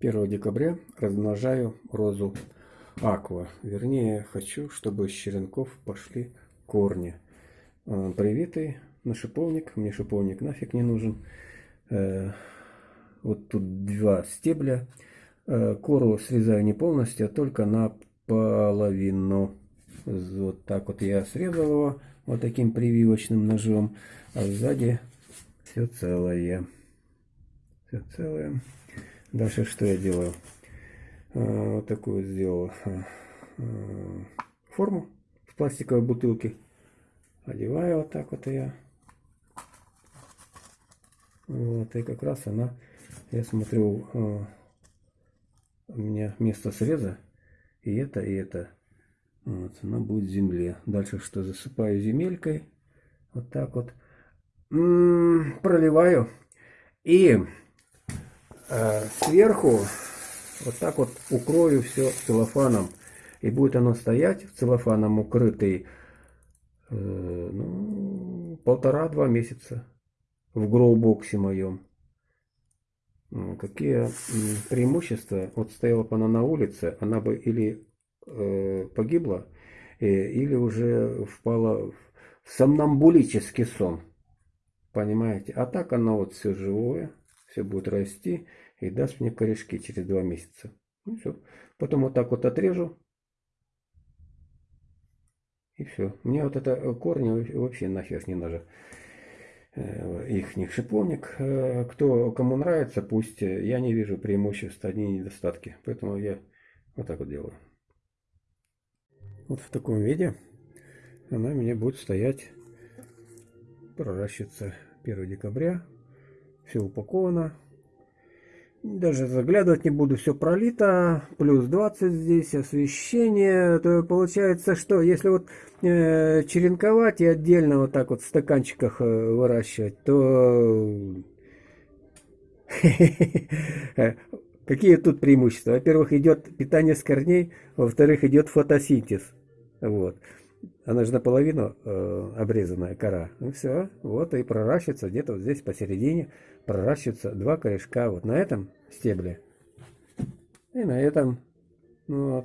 1 декабря размножаю розу аква. Вернее, хочу, чтобы с черенков пошли корни. А, привитый на шиповник. Мне шиповник нафиг не нужен. Э, вот тут два стебля. Э, кору срезаю не полностью, а только наполовину. Вот так вот я срезал его вот таким прививочным ножом. А сзади все целое. Все целое. Дальше что я делаю? А, вот такую сделал а, а, форму в пластиковой бутылке. Одеваю вот так вот я. Вот, и как раз она, я смотрю, у меня место среза, и это, и это. Вот, она будет в земле. Дальше что, засыпаю земелькой. Вот так вот. М -м, проливаю. И сверху вот так вот укрою все целлофаном. И будет оно стоять в целлофаном укрытый э, ну, полтора-два месяца в гроубоксе моем. Какие преимущества? Вот стояла бы она на улице, она бы или э, погибла, э, или уже впала в сомнамбулический сон. Понимаете? А так она вот все живое все будет расти и даст мне корешки через два месяца. Ну все. Потом вот так вот отрежу. И все. Мне вот это э, корни вообще нахер не надо. Э, их них шиповник. Э, кто, кому нравится, пусть. Я не вижу преимуществ, одни недостатки. Поэтому я вот так вот делаю. Вот в таком виде она у меня будет стоять, проращиваться 1 декабря все упаковано. Даже заглядывать не буду, все пролито, плюс 20 здесь, освещение, то получается, что если вот э, черенковать и отдельно вот так вот в стаканчиках э, выращивать, то какие тут преимущества? Во-первых, идет питание с корней, во-вторых, идет фотосинтез, вот. Она же наполовину э, обрезанная кора. Ну все, вот и проращивается где-то вот здесь посередине проращиваются два корешка вот на этом стебле и на этом. Ну вот.